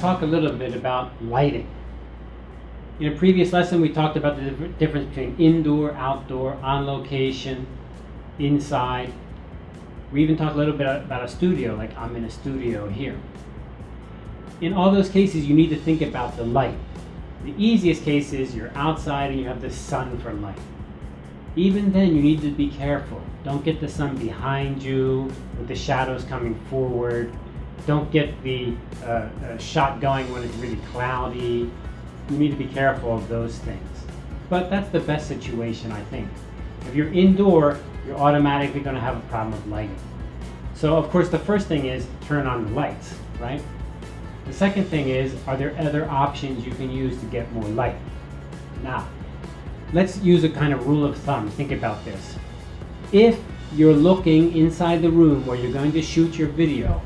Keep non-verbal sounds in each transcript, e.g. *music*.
talk a little bit about lighting. In a previous lesson, we talked about the difference between indoor, outdoor, on location, inside. We even talked a little bit about a studio, like I'm in a studio here. In all those cases, you need to think about the light. The easiest case is you're outside and you have the sun for light. Even then, you need to be careful. Don't get the sun behind you with the shadows coming forward. Don't get the uh, uh, shot going when it's really cloudy. You need to be careful of those things. But that's the best situation, I think. If you're indoor, you're automatically going to have a problem with lighting. So, of course, the first thing is turn on the lights, right? The second thing is, are there other options you can use to get more light? Now, let's use a kind of rule of thumb. Think about this. If you're looking inside the room where you're going to shoot your video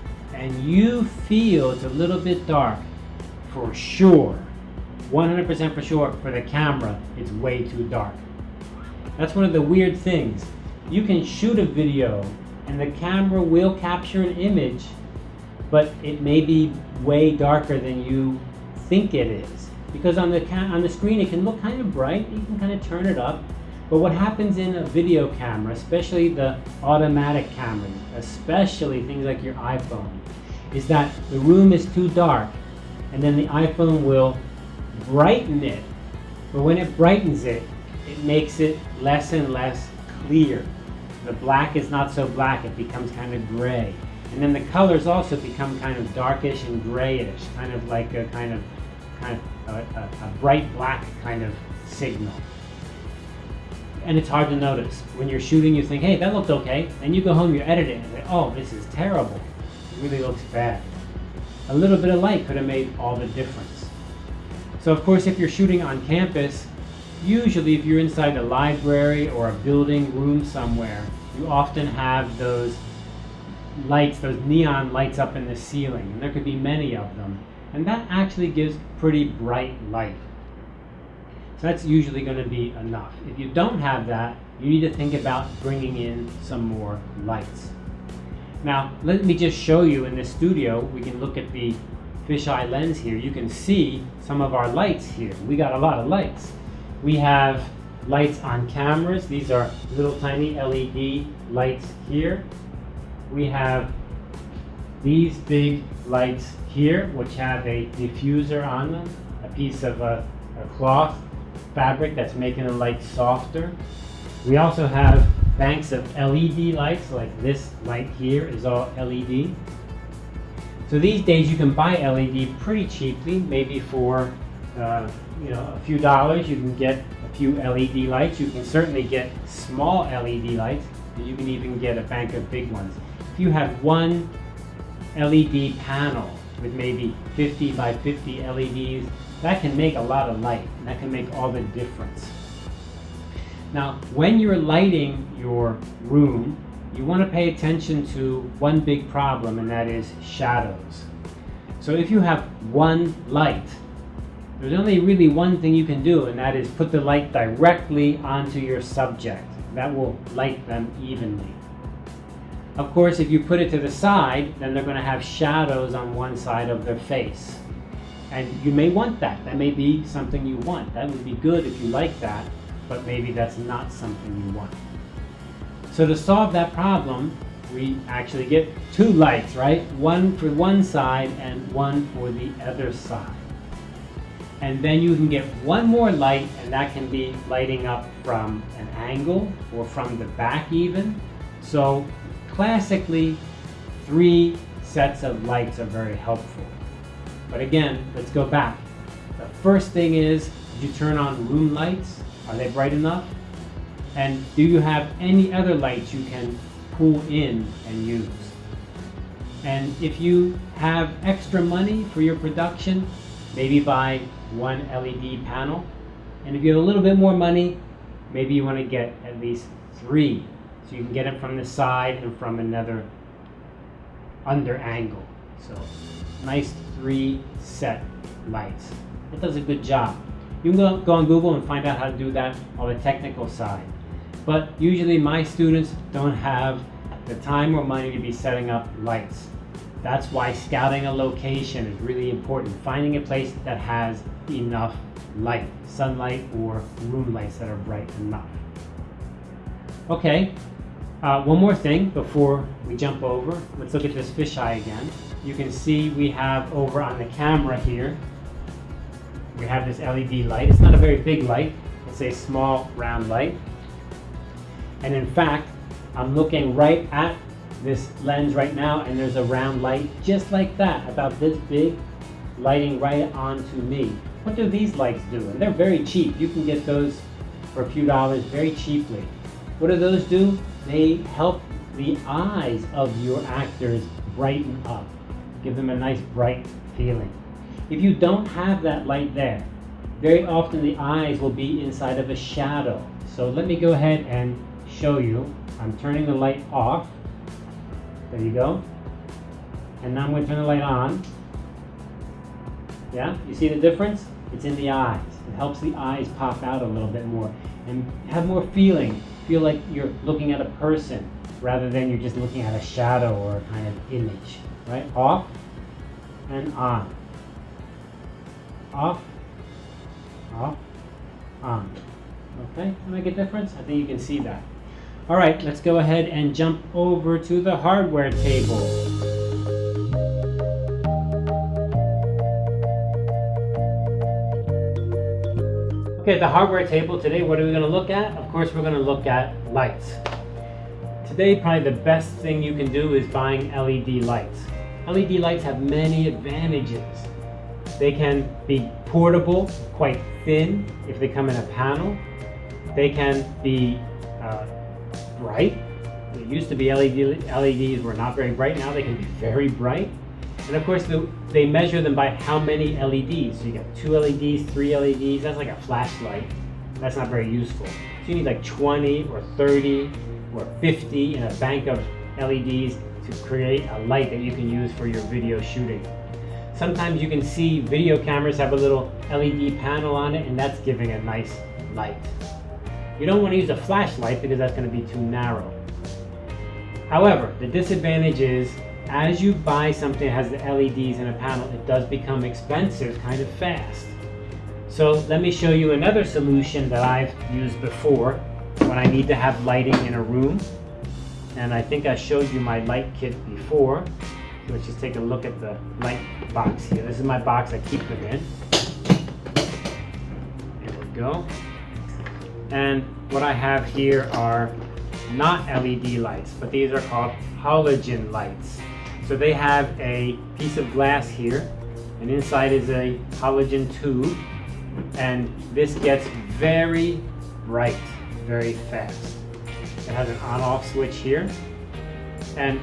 and you feel it's a little bit dark, for sure, 100% for sure, for the camera, it's way too dark. That's one of the weird things. You can shoot a video and the camera will capture an image, but it may be way darker than you think it is. Because on the, on the screen it can look kind of bright, you can kind of turn it up, but what happens in a video camera, especially the automatic cameras, especially things like your iPhone, is that the room is too dark and then the iPhone will brighten it. But when it brightens it, it makes it less and less clear. The black is not so black, it becomes kind of gray. And then the colors also become kind of darkish and grayish, kind of like a kind of, kind of a, a, a bright black kind of signal. And it's hard to notice. When you're shooting, you think, hey, that looked okay. And you go home, you edit it, and say, oh, this is terrible. It really looks bad. A little bit of light could have made all the difference. So of course, if you're shooting on campus, usually if you're inside a library or a building room somewhere, you often have those lights, those neon lights up in the ceiling. And there could be many of them. And that actually gives pretty bright light. That's usually going to be enough. If you don't have that, you need to think about bringing in some more lights. Now, let me just show you in this studio, we can look at the fisheye lens here. You can see some of our lights here. We got a lot of lights. We have lights on cameras. These are little tiny LED lights here. We have these big lights here, which have a diffuser on them, a piece of a, a cloth fabric that's making the light softer. We also have banks of LED lights, like this light here is all LED. So these days you can buy LED pretty cheaply, maybe for uh, you know a few dollars you can get a few LED lights. You can certainly get small LED lights, and you can even get a bank of big ones. If you have one LED panel with maybe 50 by 50 LEDs, that can make a lot of light, and that can make all the difference. Now, when you're lighting your room, you want to pay attention to one big problem, and that is shadows. So if you have one light, there's only really one thing you can do, and that is put the light directly onto your subject. That will light them evenly. Of course, if you put it to the side, then they're going to have shadows on one side of their face. And you may want that. That may be something you want. That would be good if you like that but maybe that's not something you want. So to solve that problem, we actually get two lights, right? One for one side and one for the other side. And then you can get one more light, and that can be lighting up from an angle or from the back even. So classically, three sets of lights are very helpful. But again, let's go back. The first thing is, you turn on room lights are they bright enough? And do you have any other lights you can pull in and use? And if you have extra money for your production, maybe buy one LED panel. And if you have a little bit more money, maybe you want to get at least three. So you can get it from the side and from another under angle. So nice three set lights. It does a good job. You can go, on Google and find out how to do that on the technical side. But usually my students don't have the time or money to be setting up lights. That's why scouting a location is really important. Finding a place that has enough light, sunlight or room lights that are bright enough. Okay, uh, one more thing before we jump over. Let's look at this fisheye again. You can see we have over on the camera here, we have this LED light. It's not a very big light. It's a small round light. And in fact, I'm looking right at this lens right now and there's a round light just like that, about this big, lighting right onto me. What do these lights do? And they're very cheap. You can get those for a few dollars very cheaply. What do those do? They help the eyes of your actors brighten up, give them a nice bright feeling. If you don't have that light there, very often the eyes will be inside of a shadow. So let me go ahead and show you. I'm turning the light off. There you go. And now I'm going to turn the light on. Yeah, you see the difference? It's in the eyes. It helps the eyes pop out a little bit more and have more feeling. Feel like you're looking at a person rather than you're just looking at a shadow or a kind of image. Right? Off and on. Off, off, on. Okay, make a difference? I think you can see that. All right, let's go ahead and jump over to the hardware table. Okay, the hardware table today, what are we gonna look at? Of course, we're gonna look at lights. Today, probably the best thing you can do is buying LED lights. LED lights have many advantages. They can be portable, quite thin if they come in a panel. They can be uh, bright. It used to be LED, LEDs were not very bright. Now they can be very bright. And of course, the, they measure them by how many LEDs. So you got two LEDs, three LEDs. That's like a flashlight. That's not very useful. So you need like 20 or 30 or 50 in a bank of LEDs to create a light that you can use for your video shooting. Sometimes you can see video cameras have a little LED panel on it and that's giving a nice light. You don't want to use a flashlight because that's going to be too narrow. However, the disadvantage is as you buy something that has the LEDs in a panel, it does become expensive kind of fast. So let me show you another solution that I've used before when I need to have lighting in a room. And I think I showed you my light kit before. Let's just take a look at the light box here. This is my box I keep them in. There we go. And what I have here are not LED lights, but these are called halogen lights. So they have a piece of glass here, and inside is a halogen tube, and this gets very bright very fast. It has an on-off switch here, and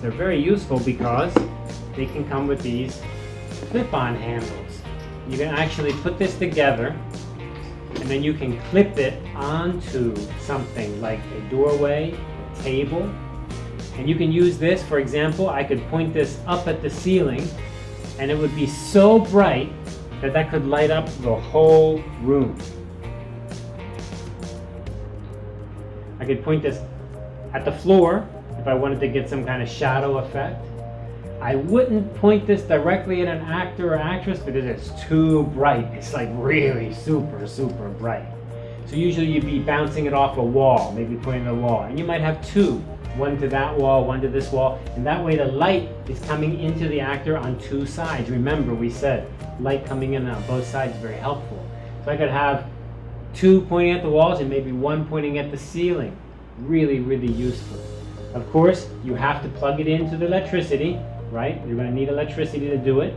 they're very useful because they can come with these clip-on handles. You can actually put this together and then you can clip it onto something like a doorway, a table, and you can use this, for example, I could point this up at the ceiling and it would be so bright that that could light up the whole room. I could point this at the floor if I wanted to get some kind of shadow effect. I wouldn't point this directly at an actor or actress because it's too bright. It's like really super, super bright. So usually you'd be bouncing it off a wall, maybe pointing the wall. And you might have two, one to that wall, one to this wall. And that way the light is coming into the actor on two sides. Remember we said light coming in on both sides is very helpful. So I could have two pointing at the walls and maybe one pointing at the ceiling. Really, really useful. Of course, you have to plug it into the electricity, right? You're going to need electricity to do it.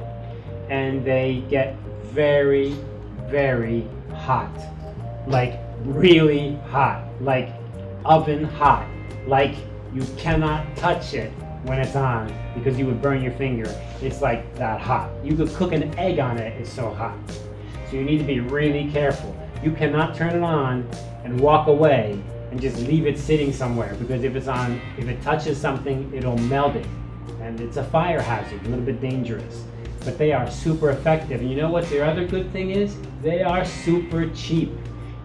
And they get very, very hot. Like really hot. Like oven hot. Like you cannot touch it when it's on because you would burn your finger. It's like that hot. You could cook an egg on it, it's so hot. So you need to be really careful. You cannot turn it on and walk away and just leave it sitting somewhere because if it's on, if it touches something, it'll melt it. And it's a fire hazard, a little bit dangerous. But they are super effective. And you know what their other good thing is? They are super cheap.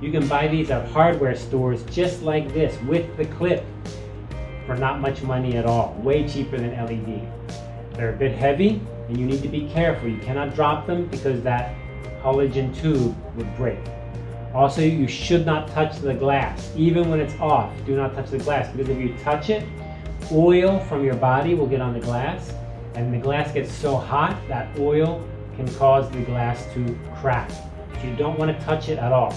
You can buy these at hardware stores just like this with the clip. For not much money at all, way cheaper than LED. They're a bit heavy and you need to be careful. You cannot drop them because that halogen tube would break. Also, you should not touch the glass. Even when it's off, do not touch the glass because if you touch it, oil from your body will get on the glass and the glass gets so hot that oil can cause the glass to crack. So you don't want to touch it at all.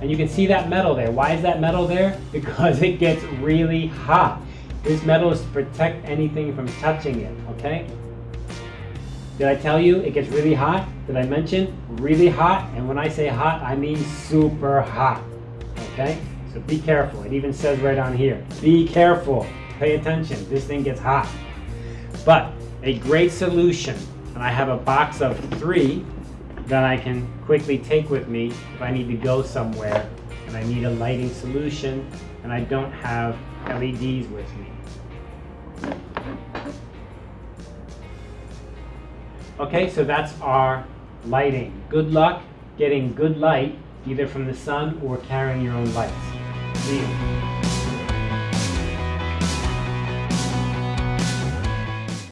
And you can see that metal there. Why is that metal there? *laughs* Because it gets really hot. This metal is to protect anything from touching it, okay? Did I tell you it gets really hot? Did I mention really hot? And when I say hot, I mean super hot, okay? So be careful. It even says right on here, be careful. Pay attention. This thing gets hot. But a great solution, and I have a box of three that I can quickly take with me if I need to go somewhere and I need a lighting solution and I don't have LEDs with me. Okay, so that's our lighting. Good luck getting good light either from the sun or carrying your own lights. See you.